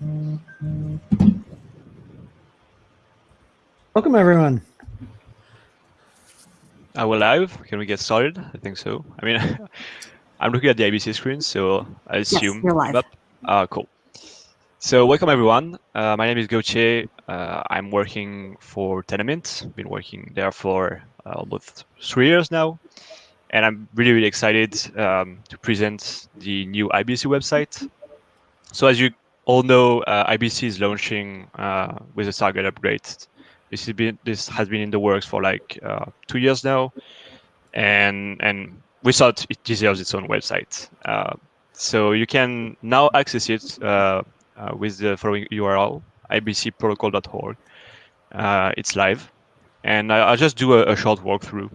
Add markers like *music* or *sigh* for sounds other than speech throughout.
Welcome, everyone. Are we live? Can we get started? I think so. I mean, *laughs* I'm looking at the IBC screen, so I assume. Yes, you're live. Yep. Uh, cool. So welcome everyone. Uh, my name is Gauthier. Uh, I'm working for Tendermint. Been working there for uh, almost three years now, and I'm really really excited um, to present the new IBC website. So as you all know, uh, IBC is launching uh, with a target upgrade. This has been this has been in the works for like uh, two years now, and and we thought it deserves its own website. Uh, so you can now access it uh, uh, with the following URL: ibcprotocol.org. Uh, it's live, and I, will just do a, a short walkthrough.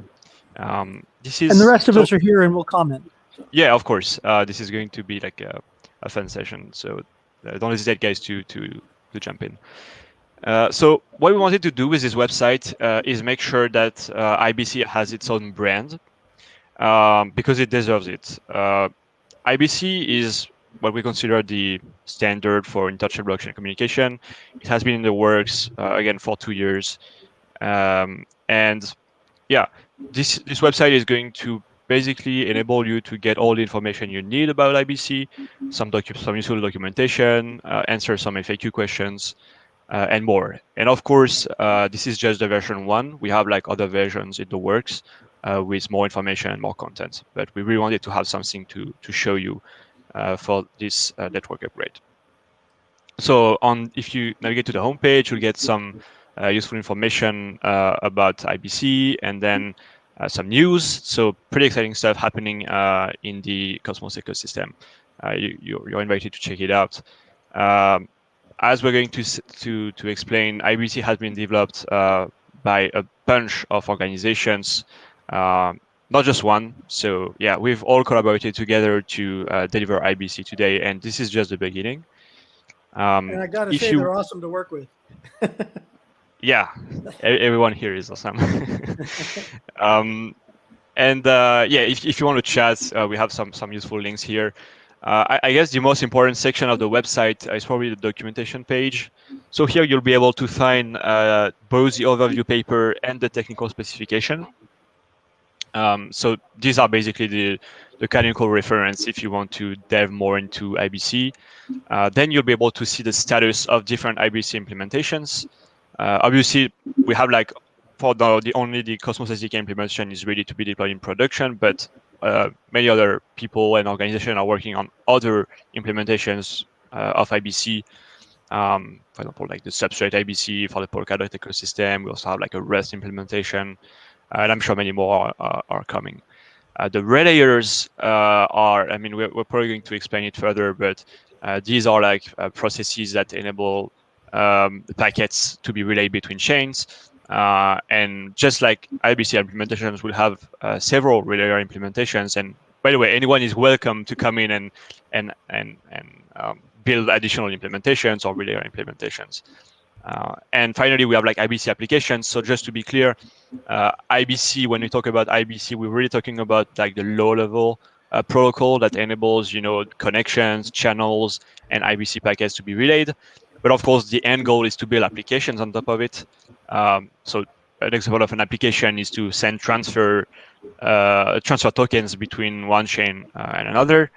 Um, this is And the rest of so- us are here and we'll comment. yeah, of course. Uh, this is going to be like a, a fun session, so don't hesitate, guys, to to to jump in. Uh, so what we wanted to do with this website uh, is make sure that uh, IBC has its own brand um, because it deserves it. Uh, IBC is what we consider the standard for international blockchain communication. It has been in the works uh, again for two years, um, and yeah, this this website is going to basically enable you to get all the information you need about IBC, some docu- some useful documentation, uh, answer some FAQ questions, uh, and more. And of course, uh, this is just the version one. We have like other versions in the works uh, with more information and more content. But we really wanted to have something to to show you uh, for this uh, network upgrade. So on, if you navigate to the homepage, you'll get some uh, useful information uh, about IBC and then uh, some news. So pretty exciting stuff happening uh, in the Cosmos ecosystem. Uh, you, you're, you're invited to check it out. Um, as we're going to to to explain, IBC has been developed uh, by a bunch of organizations, um, not just one. So yeah, we've all collaborated together to uh, deliver IBC today, and this is just the beginning. Um, And I got to if say, you- they're awesome to work with. *laughs* yeah, everyone here is awesome. *laughs* um, and uh, yeah, if, if you want to chat, uh, we have some some useful links here. Uh, I, I guess the most important section of the website is probably the documentation page. So here you'll be able to find uh, both the overview paper and the technical specification. Um, so these are basically the, the canonical reference if you want to delve more into IBC. Uh, then you'll be able to see the status of different IBC implementations. Uh, obviously, we have like for now the only the Cosmos SDK implementation is ready to be deployed in production, but uh, many other people and organizations are working on other implementations uh, of IBC. Um, for example, like the Substrate IBC for the Polkadot ecosystem. We also have like a Rust implementation, and I'm sure many more are, are, coming. Uh, the relayers uh, are, I mean, we're, we're probably going to explain it further, but uh, these are like uh, processes that enable um, packets to be relayed between chains. Uh, and just like IBC implementations will have uh, several relayer implementations. And by the way, anyone is welcome to come in and and and and um, build additional implementations or relayer implementations. Uh, and finally, we have like IBC applications. So just to be clear, uh, IBC, when we talk about IBC, we're really talking about like the low level uh, protocol that enables, you know, connections, channels, and IBC packets to be relayed. But of course, the end goal is to build applications on top of it. Um, so an example of an application is to send transfer uh, transfer tokens between one chain uh, and another.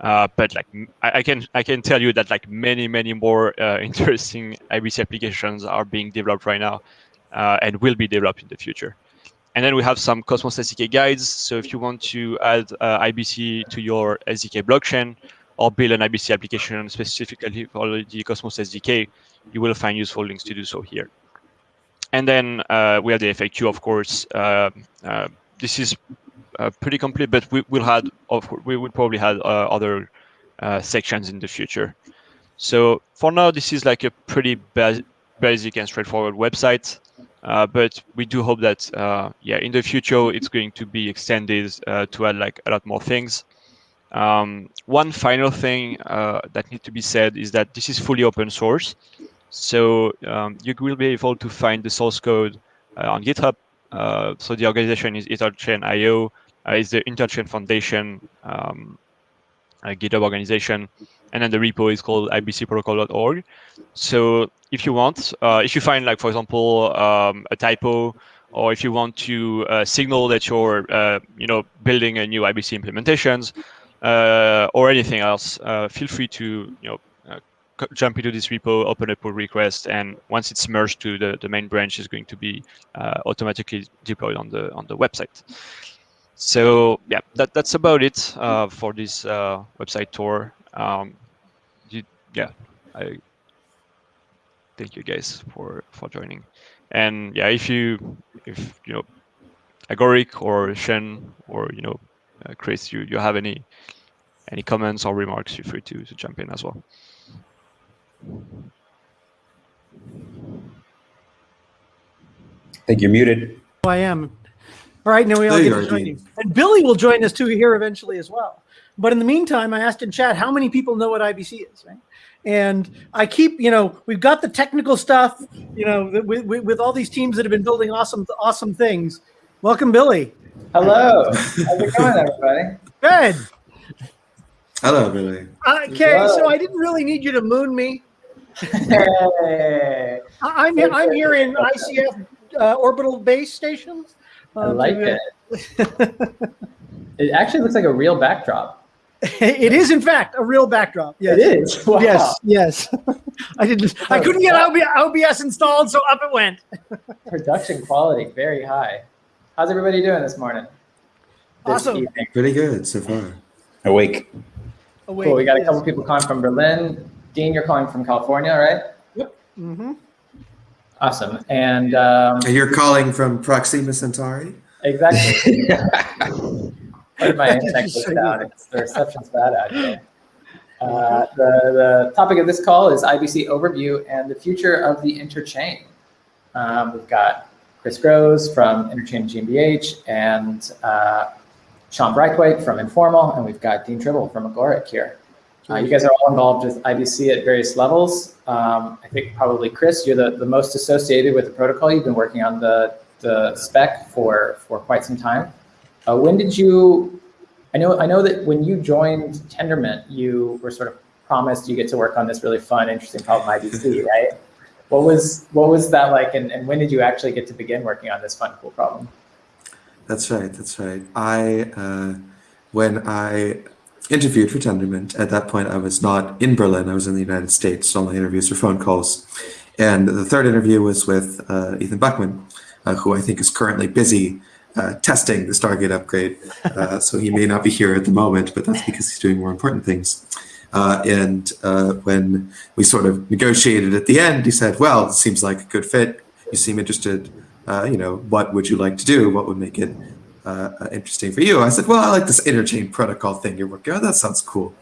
Uh, but like I, I can I can tell you that like many many more uh, *laughs* interesting IBC applications are being developed right now, uh, and will be developed in the future. And then we have some Cosmos SDK guides. So if you want to add uh, IBC to your SDK blockchain or build an IBC application specifically for the Cosmos SDK, you will find useful links to do so here. And then uh, we have the FAQ, of course. Uh, uh, this is uh, pretty complete, but we will have, of we will probably have uh, other uh, sections in the future. So for now, this is like a pretty ba- basic and straightforward website. But we do hope that, yeah, in the future, it's going to be extended to add like a lot more things. Um, one final thing uh, that needs to be said is that this is fully open source. So um, you will be able to find the source code uh, on GitHub. Uh, so the organization is Interchain.io. Uh, it's the Interchain Foundation. Um, uh, GitHub organization, and then the repo is called ibcprotocol.org. So if you want, uh, if you find like for example um, a typo, or if you want to uh, signal that you're you know building a new IBC implementations uh, or anything else, uh, feel free to you know jump into this repo, open a pull request, and once it's merged to the, the main branch, is going to be automatically deployed on the on the website. So yeah, that, that's about it uh, for this uh, website tour. Um, you, yeah, I thank you guys for for joining. And yeah, if you if you know Agoric or Shen or you know uh, Uh, Chris, you you have any any comments or remarks, feel free to to jump in as well. I think you're muted. Oh, I am. All right, now we all get to join you. And Billy will join us too here eventually as well. But in the meantime, I asked in chat how many people know what IBC is, right? And I keep, you know, we've got the technical stuff, you know, with, with, with all these teams that have been building awesome, awesome things. Welcome, Billy. Hello. How's it going, everybody? Good. Hello, Billy. Okay, Hello. so I didn't really need you to moon me. Hey. I'm I'm here in ICF uh, orbital base stations. I um, like it. it actually looks like a real backdrop. *laughs* it is, in fact, a real backdrop. Yes. It is. *laughs* Wow. Yes, yes. *laughs* I didn't. I couldn't get OBS installed, so up it went. Production quality very high. How's everybody doing this morning? This awesome. Evening? Pretty good so far. Awake. Awake. Cool. We got a couple people calling from Berlin. Dean, you're calling from California, right? Yep. Mm-hmm. Awesome. And, um, and you're calling from Proxima Centauri? Exactly. *laughs* Part my internet goes down. It's, the reception's bad out here. Uh, the, the topic of this call is IBC overview and the future of the interchain. Um, we've got Chris Goes from Interchain GmbH and uh, Sean Braithwaite from Informal, and we've got Dean Tribble from Agoric here. Uh, you guys are all involved with IBC at various levels. Um, I think probably Chris, you're the, the most associated with the protocol. You've been working on the, the spec for, for quite some time. Uh, when did you, I know, I know that when you joined Tendermint, you were sort of promised you get to work on this really fun, interesting problem IBC, *laughs* right? What was, what was that like and, and when did you actually get to begin working on this fun, cool problem? That's right, that's right. I, uh, when I interviewed for Tendermint. At that point, I was not in Berlin. I was in the United States. All my interviews were phone calls. And the third interview was with uh, Ethan Buchman, uh, who I think is currently busy uh, testing the Stargate upgrade. Uh, so he may not be here at the moment, but that's because he's doing more important things. Uh, and uh, when we sort of negotiated at the end, he said, well, it seems like a good fit. You seem interested. you know, what would you like to do? What would make it uh, uh, interesting for you. I said, well, I like this interchain protocol thing you're working on. That sounds cool.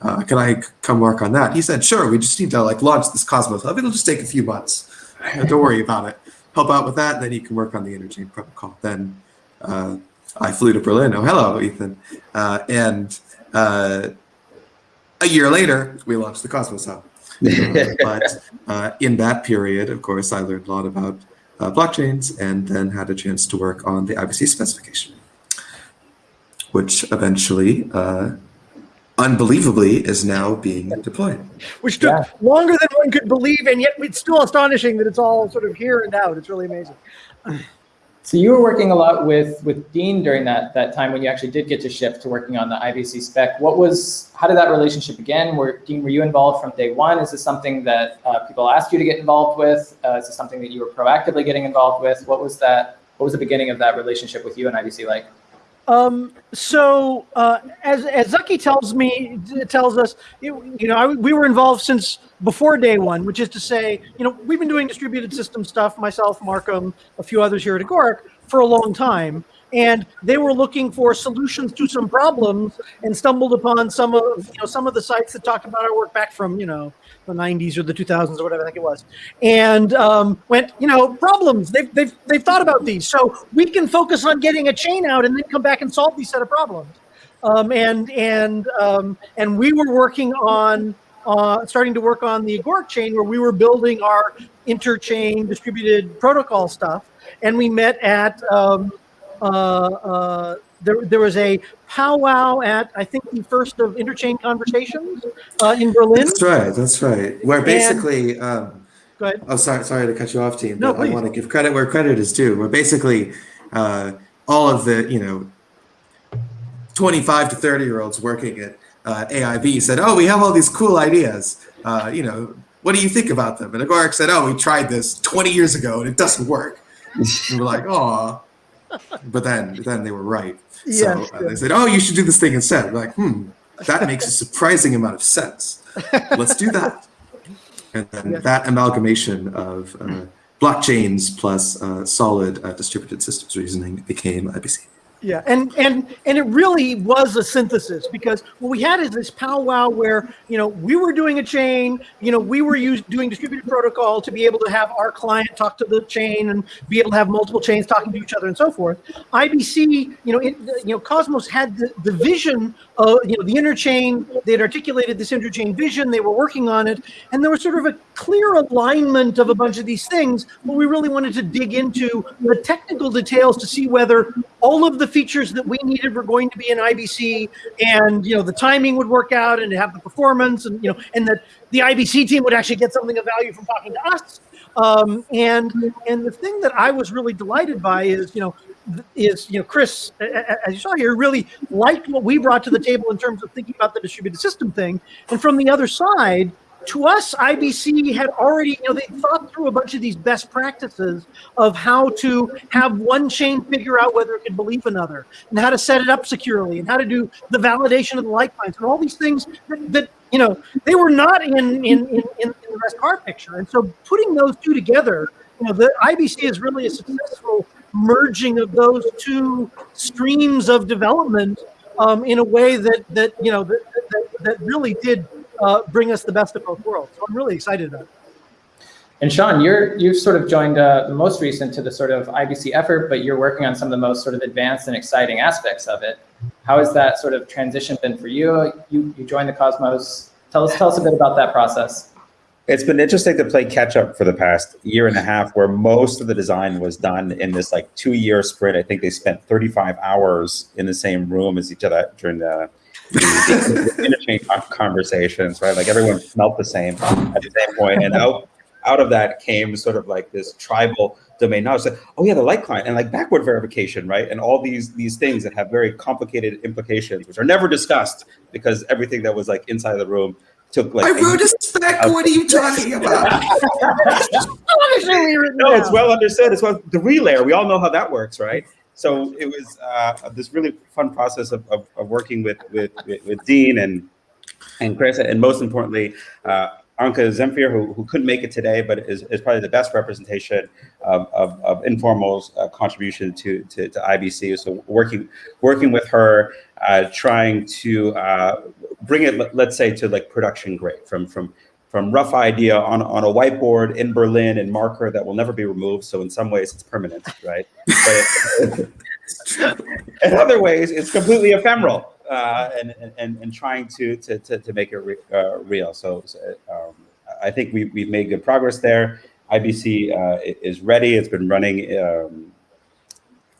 Uh, can I come work on that? He said, sure. We just need to like launch this Cosmos Hub. It'll just take a few months. Don't worry about it. Help out with that, and then you can work on the interchain protocol. Then uh, I flew to Berlin. Oh, hello, Ethan. Uh, and uh, a year later, we launched the Cosmos Hub. *laughs* but in that period, of course, I learned a lot about uh, blockchains and then had a chance to work on the IBC specification, which eventually, uh, unbelievably, is now being deployed. Which took yeah. longer than one could believe, and yet it's still astonishing that it's all sort of here and out. It's really amazing. So you were working a lot with with Dean during that that time when you actually did get to shift to working on the IBC spec. What was how did that relationship begin? Were Dean were you involved from day one? Is this something that uh, people asked you to get involved with? Uh, is this something that you were proactively getting involved with? What was that? What was the beginning of that relationship with you and IBC like? Um, so uh, as as Zaki tells me tells us, you, you know, I, we were involved since before day one, which is to say, you know, we've been doing distributed system stuff, myself, Markham, a few others here at Agoric, for a long time. And they were looking for solutions to some problems and stumbled upon some of you know some of the sites that talked about our work back from you know the 90s or the 2000s or whatever I think it was, and um, went you know problems. They've, they've they've thought about these. So we can focus on getting a chain out and then come back and solve these set of problems, um, and and um, and we were working on uh, starting to work on the Agoric chain where we were building our interchain distributed protocol stuff. And we met at um, uh, uh, there, there was a powwow at I think the first of Interchain Conversations uh, in Berlin. That's right. That's right. Where basically, um, Go ahead. oh, sorry, sorry to cut you off, team. No, But I want to give credit where credit is due. Where basically, uh, all of the you know, twenty-five to thirty-year-olds working at uh, AIB said, "Oh, we have all these cool ideas. Uh, you know, what do you think about them?" And Agoric said, "Oh, we tried this twenty years ago and it doesn't work." and we're like, "Oh." But then, then they were right. So Yes, uh, they said, "Oh, you should do this thing instead." We're like, "Hmm, that makes a surprising amount of sense. Let's do that." And then Yes. that amalgamation of uh, blockchains plus uh, solid uh, distributed systems reasoning became IBC. Yeah, and and and it really was a synthesis because what we had is this powwow where you know we were doing a chain, you know we were used doing distributed protocol to be able to have our client talk to the chain and be able to have multiple chains talking to each other and so forth. IBC, you know, it, you know, Cosmos had the, the vision of you know the interchain. They had articulated this interchain vision. They were working on it, and there was sort of a clear alignment of a bunch of these things. But we really wanted to dig into the technical details to see whether all of the features that we needed were going to be in IBC, and you know the timing would work out, and have the performance, and you know, and that the IBC team would actually get something of value from talking to us. Um, and and the thing that I was really delighted by is you know is you know Chris, as you saw here, really liked what we brought to the table in terms of thinking about the distributed system thing, and from the other side. To us, IBC had already, you know, they thought through a bunch of these best practices of how to have one chain figure out whether it could believe another, and how to set it up securely, and how to do the validation of the light lines, and all these things that, that you know they were not in in, in, in in the rest car picture. And so putting those two together, you know, the IBC is really a successful merging of those two streams of development um, in a way that that you know that that, that really did uh, bring us the best of both worlds. So I'm really excited about it. And Sean, you're you've sort of joined uh, the most recent to the sort of IBC effort, but you're working on some of the most sort of advanced and exciting aspects of it. How has that sort of transition been for you? You you joined the Cosmos. Tell us tell us a bit about that process. It's been interesting to play catch up for the past year and a half, where most of the design was done in this like two year sprint. I think they spent 35 hours in the same room as each other during the, the, the Interchain Conversations, right? Like everyone smelt the same at the same point, and out out of that came sort of like this tribal domain knowledge. Like, oh yeah, the light client and like backward verification, right? And all these these things that have very complicated implications, which are never discussed because everything that was like inside the room took like I a wrote a spec. *laughs* What are you talking about? *laughs* *laughs* no, it's well understood. It's well the relayer. We all know how that works, right? So it was uh, this really fun process of, of, of working with, with with Dean and and Chris, and most importantly, uh, Anca Zamfir, who, who couldn't make it today, but is, is probably the best representation of, of, of Informal's uh, contribution to, to, to IBC. So working working with her, uh, trying to uh, bring it, let- let's say, to like production grade, from from from rough idea on, on a whiteboard in Berlin and marker that will never be removed. So in some ways it's permanent, right? But in other ways, it's completely ephemeral uh, and, and, and trying to, to, to, to make it re, uh, real. So, so, um, I think we, we've made good progress there. IBC uh, is ready. It's been running, um,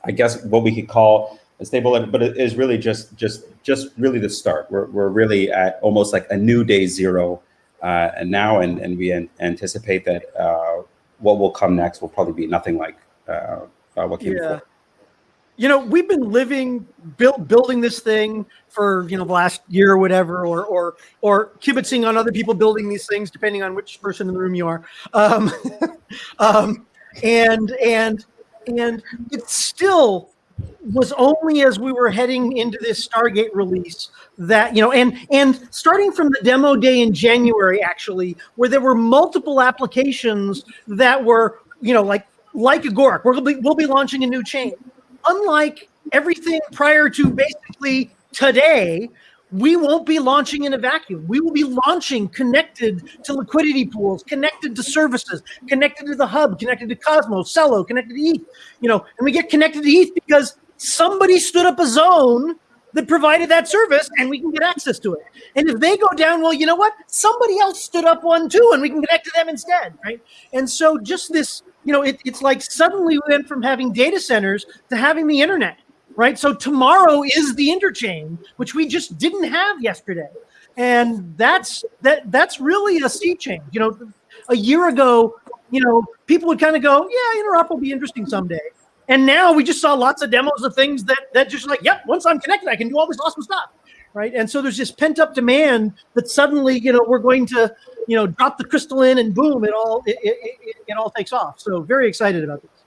I guess, what we could call a stable, but it is really just just just really the start. We're, we're really at almost like a new day zero uh, and now, and, and we an- anticipate that uh, what will come next will probably be nothing like uh, uh, what came Yeah. before. you know we've been living build, building this thing for you know the last year or whatever or or or kibitzing on other people building these things depending on which person in the room you are um, *laughs* um, and and and it's still was only as we were heading into this stargate release that you know and and starting from the demo day in january actually where there were multiple applications that were you know like like agoric we'll be, we'll be launching a new chain. Unlike everything prior to basically today, we won't be launching in a vacuum. We will be launching connected to liquidity pools, connected to services, connected to the hub, connected to Cosmos, Celo, connected to ETH. You know, and we get connected to ETH because somebody stood up a zone that provided that service and we can get access to it. And if they go down, well, you know what? Somebody else stood up one too, and we can connect to them instead, right? And so just this, you know, it, it's like suddenly we went from having data centers to having the internet, right? So tomorrow is the interchain, which we just didn't have yesterday. And that's that that's really a sea change. You know, a year ago, you know, people would kind of go, yeah, interop will be interesting someday. And now we just saw lots of demos of things that that just like, yep, once I'm connected, I can do all this awesome stuff. Right. And so there's this pent up demand that suddenly, you know, we're going to, you know, drop the crystal in and boom, it all it, it, it, it all takes off. So very excited about this.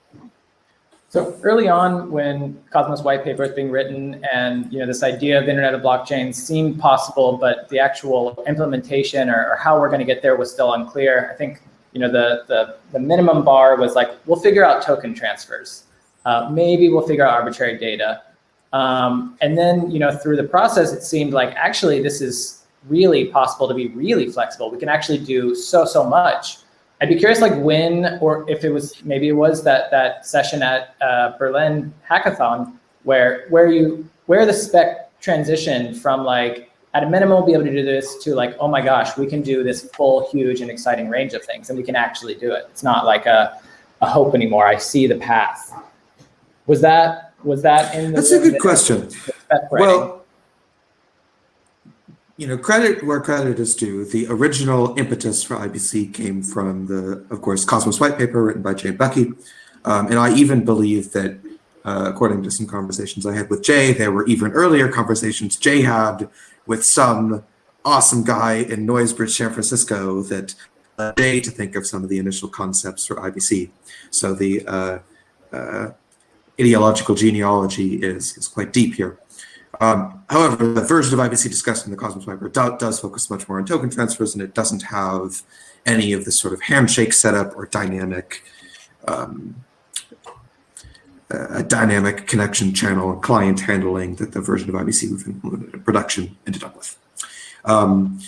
So early on, when Cosmos white paper was being written, and you know this idea of Internet of Blockchains seemed possible, but the actual implementation or, or how we're going to get there was still unclear. I think you know the the, the minimum bar was like we'll figure out token transfers, uh, maybe we'll figure out arbitrary data, um, and then you know through the process, it seemed like actually this is really possible to be really flexible. We can actually do so so much. I'd be curious, like when, or if it was, maybe it was that that session at uh, Berlin Hackathon where where you where the spec transition from like at a minimum we'll be able to do this to like, oh my gosh, we can do this full, huge, and exciting range of things, and we can actually do it. It's not like a a hope anymore. I see the path. Was that was that in? The, That's a good question. Well you know, credit where credit is due. The original impetus for IBC came from the, of course, Cosmos white paper written by Jay Buckey. Um, and I even believe that, uh, according to some conversations I had with Jay, there were even earlier conversations Jay had with some awesome guy in Noisebridge, San Francisco that led Jay to think of some of the initial concepts for IBC. So the uh, uh, ideological genealogy is, is quite deep here. Um, however, the version of IBC discussed in the Cosmos paper do, does focus much more on token transfers, and it doesn't have any of the sort of handshake setup or dynamic um, uh, dynamic connection channel client handling that the version of IBC with production ended up with. Um,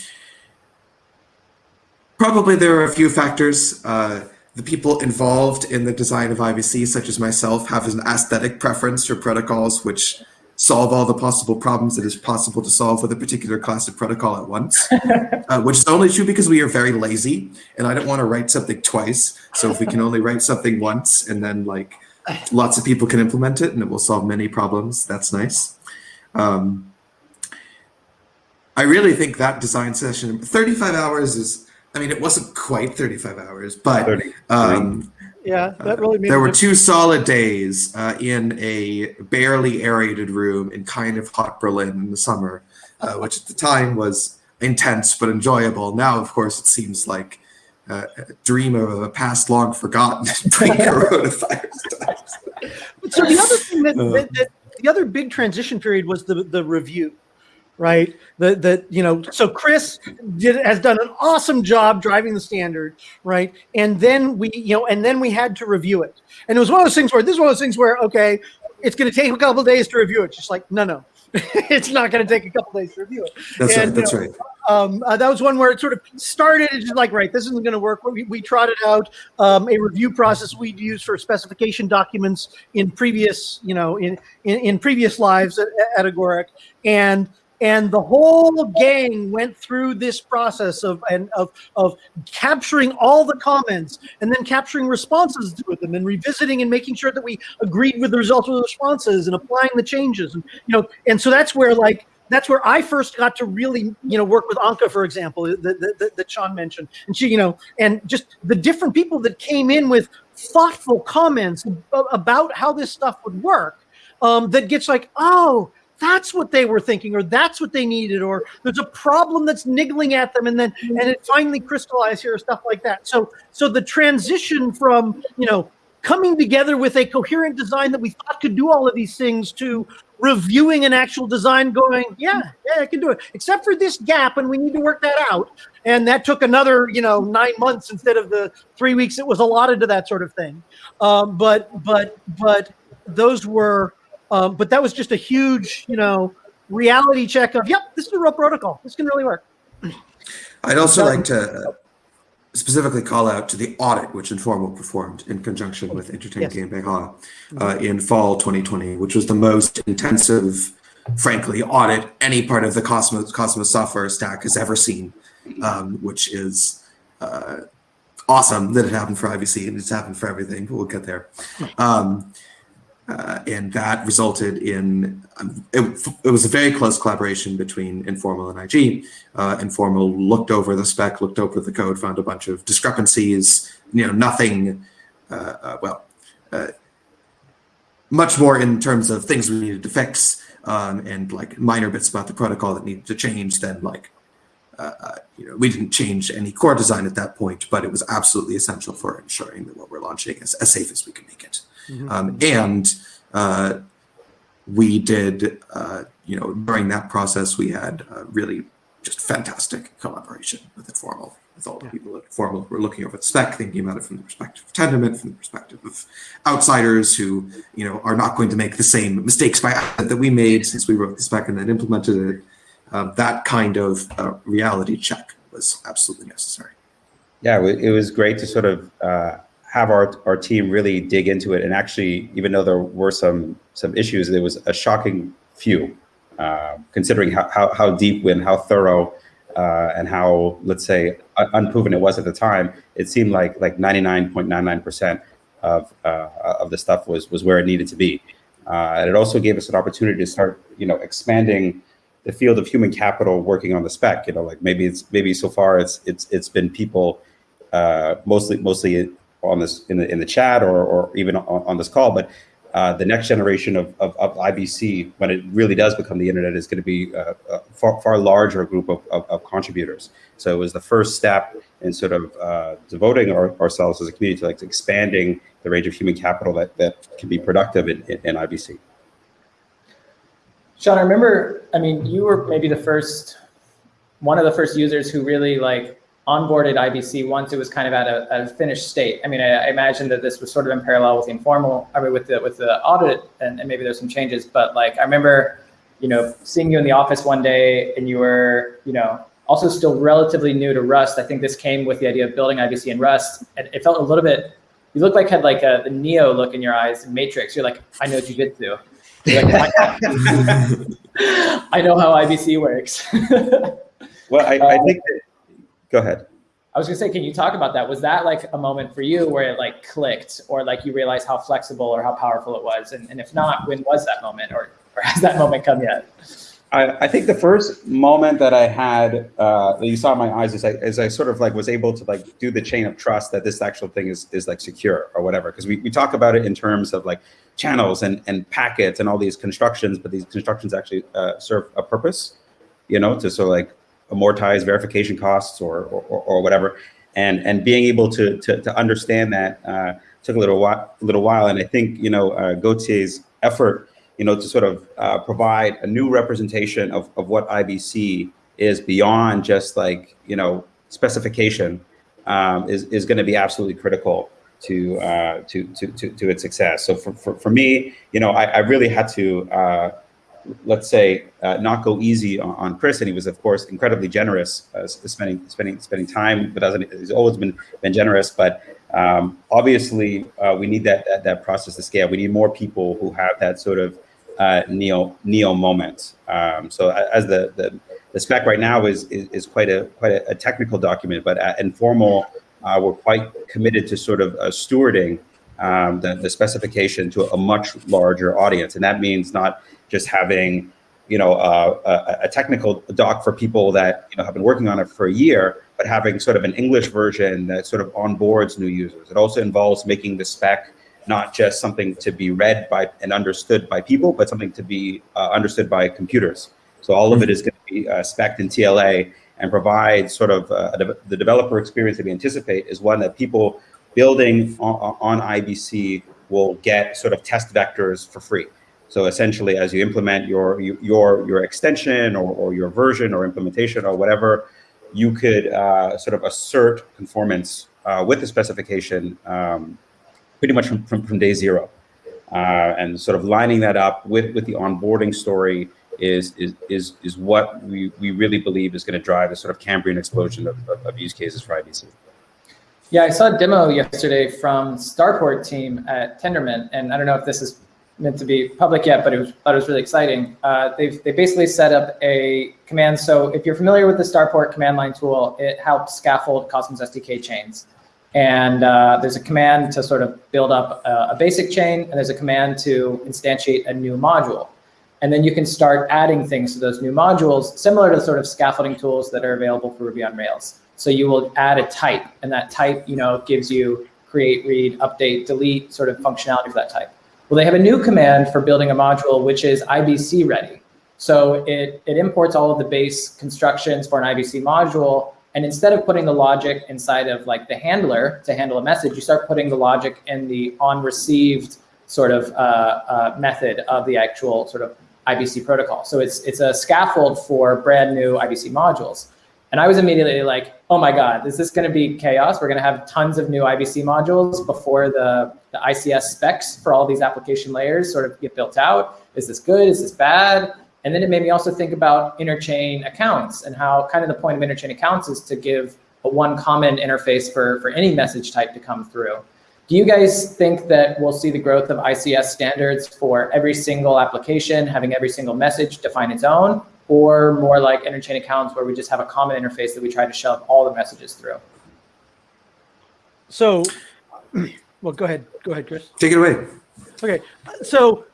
probably there are a few factors. Uh, the people involved in the design of IBC, such as myself, have an aesthetic preference for protocols which solve all the possible problems that is possible to solve with a particular class of protocol at once, *laughs* uh, which is only true because we are very lazy and I don't want to write something twice. So if we can only write something once and then like lots of people can implement it and it will solve many problems, that's nice. Um, I really think that design session, 35 hours is, I mean, it wasn't quite 35 hours, but um, yeah, that really made. Uh, there were two solid days uh, in a barely aerated room in kind of hot Berlin in the summer, uh, *laughs* which at the time was intense but enjoyable. Now, of course, it seems like uh, a dream of a past long forgotten *laughs* pre-coronavirus *laughs* times. So the other thing that, uh. that, that the other big transition period was the the review right? The the you know, so Chris did has done an awesome job driving the standard, right? And then we you know, and then we had to review it, and it was one of those things where this is one of those things where okay, it's going to take a couple days to review it. Just like no, no, *laughs* it's not going to take a couple days to review it. That's and, right. That's you know, right. Um, uh, that was one where it sort of started. It's just like, right, this isn't going to work. We, we trotted out um, a review process we'd used for specification documents in previous, you know, in in, in previous lives at, at Agoric, and and the whole gang went through this process of and of of capturing all the comments and then capturing responses to them and revisiting and making sure that we agreed with the results of the responses and applying the changes and you know and so that's where like that's where I first got to really, you know, work with Anca, for example, that, that, Sean mentioned. And she, you know, and just the different people that came in with thoughtful comments about how this stuff would work um, that gets like, oh, that's what they were thinking or that's what they needed or there's a problem that's niggling at them and then and it finally crystallized here or stuff like that. So so the transition from you know coming together with a coherent design that we thought could do all of these things to reviewing an actual design going yeah yeah i can do it except for this gap and we need to work that out. And that took another you know nine months instead of the three weeks. It was allotted to that sort of thing. Um, but but but those were um, but that was just a huge, you know, reality check of, yep, this is a real protocol. This can really work. I'd also like to uh, specifically call out to the audit which Informal performed in conjunction with Interchain yes. GmbH uh, in fall 2020, which was the most intensive, frankly, audit any part of the Cosmos, Cosmos software stack has ever seen, um, which is uh, awesome that it happened for IBC and it's happened for everything, but we'll get there. Um, Uh, and that resulted in um, it, it, was a very close collaboration between Informal and IG. Uh, Informal looked over the spec, looked over the code, found a bunch of discrepancies. You know, nothing. Uh, uh well, uh, much more in terms of things we needed to fix um, and like minor bits about the protocol that needed to change than like uh, you know, we didn't change any core design at that point, but it was absolutely essential for ensuring that what we're launching is as safe as we can make it. Mm-hmm. Um, and uh, we did, uh, you know, during that process, we had really just fantastic collaboration with Informal, with all the yeah. people at Informal who were looking over the spec, thinking about it from the perspective of Tendermint, from the perspective of outsiders who, you know, are not going to make the same mistakes by that we made since we wrote the spec and then implemented it um, that kind of uh, reality check was absolutely necessary. Yeah, it was great to sort of uh, have our, our team really dig into it. And actually, even though there were some some issues, there was a shocking few, uh, considering how, how, how, deep and how thorough uh, and how, let's say, unproven it was at the time. It seemed like like 99.99% of uh, of the stuff was was where it needed to be. Uh, and it also gave us an opportunity to start, you know, expanding the field of human capital working on the spec. You know, like maybe it's maybe so far it's it's it's been people uh, mostly mostly on this in the in the chat or or even on, on this call, but uh, the next generation of, of, of, IBC, when it really does become the internet, is going to be a, a far, far larger group of, of, of, contributors. So it was the first step in sort of uh, devoting our, ourselves as a community to like expanding the range of human capital that, that can be productive in, in, in IBC. Sean, I remember, I mean, you were maybe the first, one of the first users who really like onboarded IBC once it was kind of at a, a finished state. I mean, I, I, imagine that this was sort of in parallel with the informal, I mean, with the with the audit, and, and maybe there's some changes. But like, I remember, you know, seeing you in the office one day, and you were, you know, also still relatively new to Rust. I think this came with the idea of building IBC in Rust, and it felt a little bit. You looked like had like a the Neo look in your eyes Matrix. You're like, I know what you jujitsu. Like, *laughs* *laughs* I know how IBC works. *laughs* well, I, I um, think that, go ahead. I was gonna say, can you talk about that? Was that like a moment for you where it like clicked or like you realized how flexible or how powerful it was? And, and if not, when was that moment or, or has that moment come yet? I, I think the first moment that I had uh, that you saw in my eyes is I, as I sort of like was able to like do the chain of trust that this actual thing is, is like secure or whatever. Cause we, we talk about it in terms of like channels and, and packets and all these constructions, but these constructions actually uh, serve a purpose, you know, to sort of like amortize verification costs or, or, or whatever. And, and being able to, to, to understand that uh, took a little while, little while. And I think, you know, uh, effort, you know, to sort of uh, provide a new representation of, of what IBC is beyond just like, you know, specification um, is, is going to be absolutely critical to, uh, to, to, to, to, its success. So for, for, for me, you know, I, I really had to, uh, let's say, uh, not go easy on, on, Chris. And he was, of course, incredibly generous, uh, spending, spending, spending time with us. He's always been, been generous. But um, obviously, uh, we need that, that, that process to scale. We need more people who have that sort of uh, neo neo moment. Um, so as the, the, the spec right now is, is, is quite a quite a, a, technical document, but at informal uh, we're quite committed to sort of uh, stewarding um, the, the specification to a much larger audience. And that means not just having, you know, uh, a, a, technical doc for people that, you know, have been working on it for a year, but having sort of an English version that sort of onboards new users. It also involves making the spec not just something to be read by and understood by people, but something to be uh, understood by computers. So all of it is going to be uh, spec in TLA and provide sort of uh, the developer experience that we anticipate is one that people building on, on, IBC will get sort of test vectors for free. So essentially, as you implement your your your extension or, or your version or implementation or whatever, you could uh, sort of assert conformance uh, with the specification um, pretty much from, from, from day zero. Uh, and sort of lining that up with, with the onboarding story is is is is what we we really believe is going to drive a sort of Cambrian explosion of, of, of, use cases for IBC. Yeah, I saw a demo yesterday from Starport team at Tendermint, and I don't know if this is meant to be public yet, but it was it was really exciting. Uh, they've they basically set up a command. So if you're familiar with the Starport command line tool, it helps scaffold Cosmos SDK chains. And uh, there's a command to sort of build up a, a basic chain, and there's a command to instantiate a new module. And then you can start adding things to those new modules, similar to sort of scaffolding tools that are available for Ruby on Rails. So you will add a type, and that type, you know, gives you create, read, update, delete sort of functionality for that type. Well, they have a new command for building a module, which is IBC ready. So it, it imports all of the base constructions for an IBC module. And instead of putting the logic inside of like the handler to handle a message, you start putting the logic in the on received sort of uh, uh, method of the actual sort of IBC protocol. So it's, it's a scaffold for brand new IBC modules. And I was immediately like, oh my God, is this going to be chaos? We're going to have tons of new IBC modules before the, the ICS specs for all these application layers sort of get built out. Is this good? Is this bad? And then it made me also think about interchain accounts and how kind of the point of interchain accounts is to give a one common interface for, for any message type to come through. Do you guys think that we'll see the growth of ICS standards for every single application, having every single message define its own, or more like interchain accounts where we just have a common interface that we try to shove all the messages through? So, *clears throat* well, go ahead. Go ahead, Chris. Take it away. Okay. So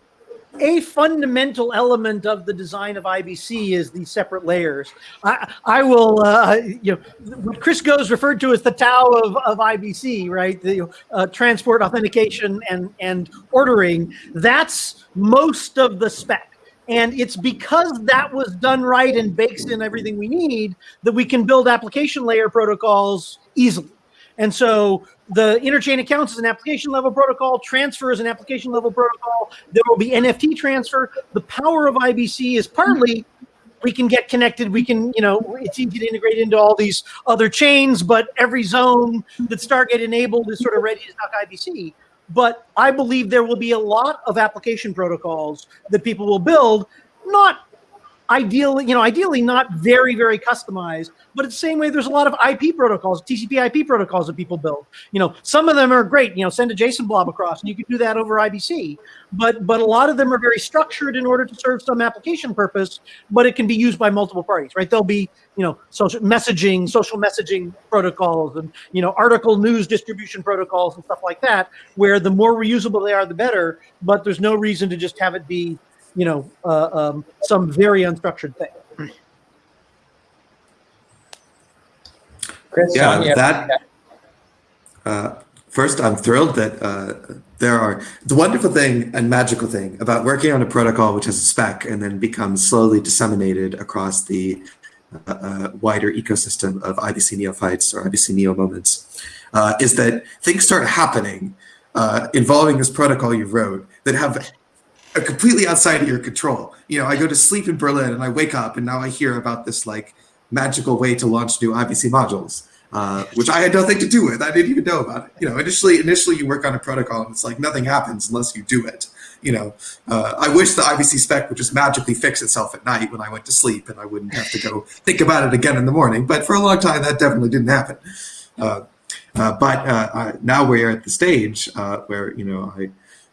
a fundamental element of the design of IBC is the separate layers. I, I will, uh, you know, what Chris Goes referred to as the Tao of, of IBC, right? The uh, transport, authentication, and and ordering. That's most of the spec. And it's because that was done right and bakes in everything we need that we can build application layer protocols easily. And so the interchain accounts is an application level protocol, transfer is an application level protocol. There will be NFT transfer. The power of IBC is partly we can get connected. We can, you know, it's easy to integrate into all these other chains, but every zone that Stargate enabled is sort of ready to talk IBC. But I believe there will be a lot of application protocols that people will build, not ideally, you know, ideally not very, very customized, but the same way there's a lot of IP protocols, TCP IP protocols that people build. You know, some of them are great, you know, send a JSON blob across and you can do that over IBC, but but a lot of them are very structured in order to serve some application purpose, but it can be used by multiple parties, right? There'll be, you know, social messaging, social messaging protocols and, you know, article news distribution protocols and stuff like that, where the more reusable they are, the better, but there's no reason to just have it be you know, uh, um, some very unstructured thing. Chris, Yeah, Sean, that- Uh, first, I'm thrilled that uh, there are the wonderful thing and magical thing about working on a protocol which has a spec and then becomes slowly disseminated across the uh, uh, wider ecosystem of IBC neophytes or IBC neo moments uh, is that things start happening uh, involving this protocol you wrote that have are completely outside of your control. You know, I go to sleep in Berlin and I wake up and now I hear about this like magical way to launch new IBC modules, uh, which I had nothing to do with. I didn't even know about it. You know, initially, initially you work on a protocol and it's like nothing happens unless you do it. You know, uh, I wish the IBC spec would just magically fix itself at night when I went to sleep and I wouldn't have to go think about it again in the morning. But for a long time, that definitely didn't happen. Uh, uh but uh, now we're at the stage uh, where you know I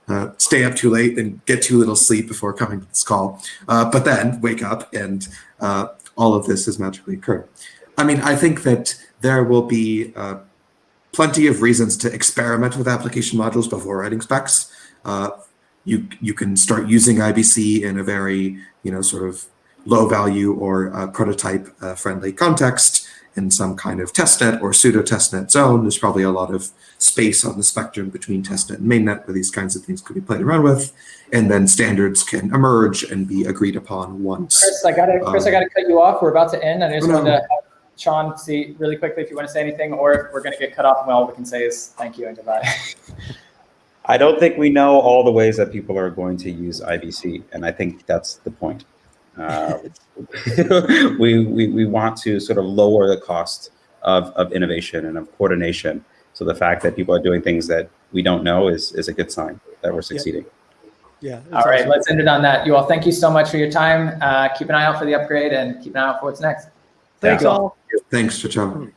uh, stay up too late and get too little sleep before coming to this call, uh, but then wake up and uh, all of this has magically occurred. I mean, I think that there will be uh, plenty of reasons to experiment with application modules before writing specs. Uh, you you can start using IBC in a very you know sort of low value or uh, prototype friendly context in some kind of testnet or pseudo testnet zone. There's probably a lot of space on the spectrum between testnet and mainnet where these kinds of things could be played around with. And then standards can emerge and be agreed upon once. Chris, I gotta, Chris, I um, gotta cut you off. We're about to end. And I just no, wanted to have Sean see really quickly if you want to say anything, or if we're gonna get cut off, and all we can say is thank you and goodbye. *laughs* I don't think we know all the ways that people are going to use IBC, and I think that's the point. Uh, *laughs* we, we, we want to sort of lower the cost of, of innovation and of coordination. So the fact that people are doing things that we don't know is, is a good sign that we're succeeding. Yeah. all right, let's end it on that. You all, thank you so much for your time. Uh, keep an eye out for the upgrade and keep an eye out for what's next. Thanks Yeah. all. Thanks, Chacham.